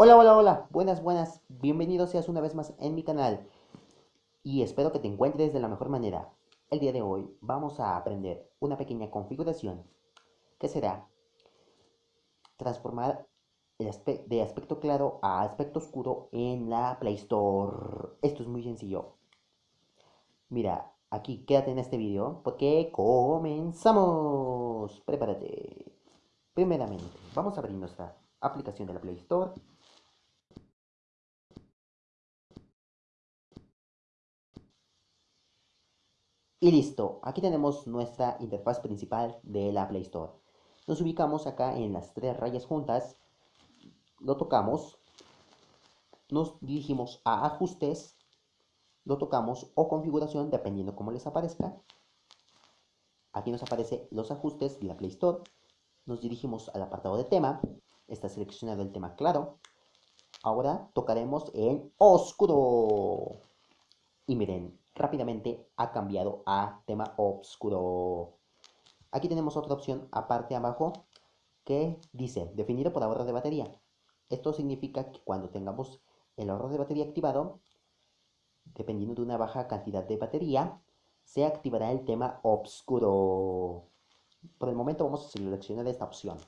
Hola, hola, hola, buenas, buenas, bienvenido seas una vez más en mi canal y espero que te encuentres de la mejor manera. El día de hoy vamos a aprender una pequeña configuración que será transformar el de aspecto claro a aspecto oscuro en la Play Store. Esto es muy sencillo. Mira, aquí quédate en este video porque comenzamos. Prepárate. Primeramente, vamos a abrir nuestra aplicación de la Play Store Y listo, aquí tenemos nuestra interfaz principal de la Play Store. Nos ubicamos acá en las tres rayas juntas, lo tocamos, nos dirigimos a ajustes, lo tocamos o configuración dependiendo cómo les aparezca. Aquí nos aparece los ajustes de la Play Store. Nos dirigimos al apartado de tema. Está seleccionado el tema claro. Ahora tocaremos en oscuro. Y miren, rápidamente ha cambiado a tema oscuro. Aquí tenemos otra opción aparte abajo que dice definido por ahorro de batería. Esto significa que cuando tengamos el ahorro de batería activado, dependiendo de una baja cantidad de batería, se activará el tema oscuro. Por el momento vamos a seleccionar esta opción.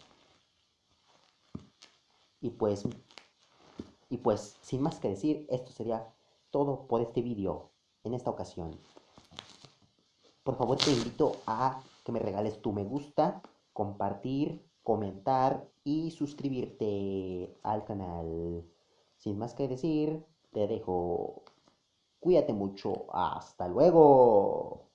Y pues, y pues, sin más que decir, esto sería todo por este vídeo en esta ocasión. Por favor te invito a que me regales tu me gusta, compartir, comentar y suscribirte al canal. Sin más que decir, te dejo. Cuídate mucho. Hasta luego.